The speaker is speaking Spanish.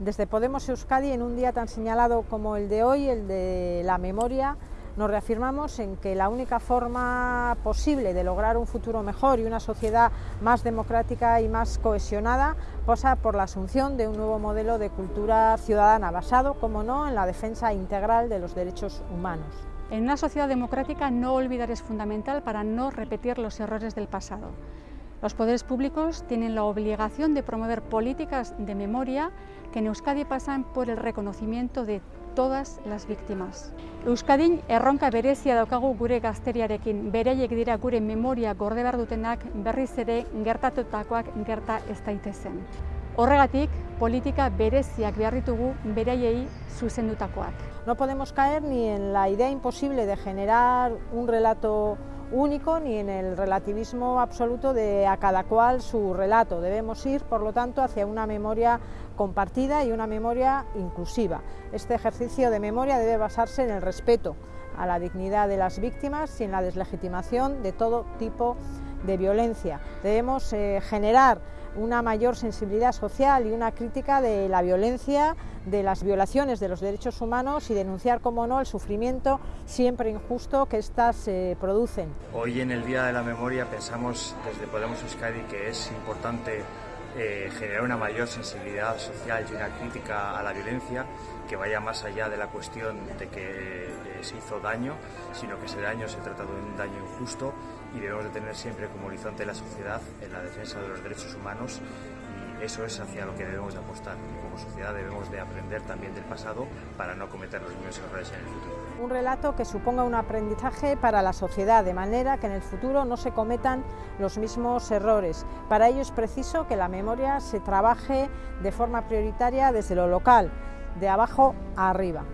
Desde Podemos Euskadi, en un día tan señalado como el de hoy, el de la memoria, nos reafirmamos en que la única forma posible de lograr un futuro mejor y una sociedad más democrática y más cohesionada pasa por la asunción de un nuevo modelo de cultura ciudadana basado, como no, en la defensa integral de los derechos humanos. En una sociedad democrática no olvidar es fundamental para no repetir los errores del pasado. Los poderes públicos tienen la obligación de promover políticas de memoria que en Euskadi pasan por el reconocimiento de todas las víctimas. Euskadin erronka berezia daukagu gure gazteriarekin, beraiek dira gure memoria gorde behar dutenak berriz ere gertatutakoak gerta ez daitezen. Horregatik, politika bereziak behar ditugu beraiei zuzendutakoak. No podemos caer ni en la idea imposible de generar un relato único ni en el relativismo absoluto de a cada cual su relato. Debemos ir, por lo tanto, hacia una memoria compartida y una memoria inclusiva. Este ejercicio de memoria debe basarse en el respeto a la dignidad de las víctimas y en la deslegitimación de todo tipo de violencia. Debemos eh, generar una mayor sensibilidad social y una crítica de la violencia, de las violaciones de los derechos humanos y denunciar, como no, el sufrimiento siempre injusto que éstas se producen. Hoy en el Día de la Memoria pensamos desde Podemos Euskadi que es importante eh, generar una mayor sensibilidad social y una crítica a la violencia que vaya más allá de la cuestión de que eh, se hizo daño, sino que ese daño se trata de un daño injusto y debemos de tener siempre como horizonte la sociedad en la defensa de los derechos humanos eso es hacia lo que debemos de apostar y como sociedad debemos de aprender también del pasado para no cometer los mismos errores en el futuro. Un relato que suponga un aprendizaje para la sociedad, de manera que en el futuro no se cometan los mismos errores. Para ello es preciso que la memoria se trabaje de forma prioritaria desde lo local, de abajo a arriba.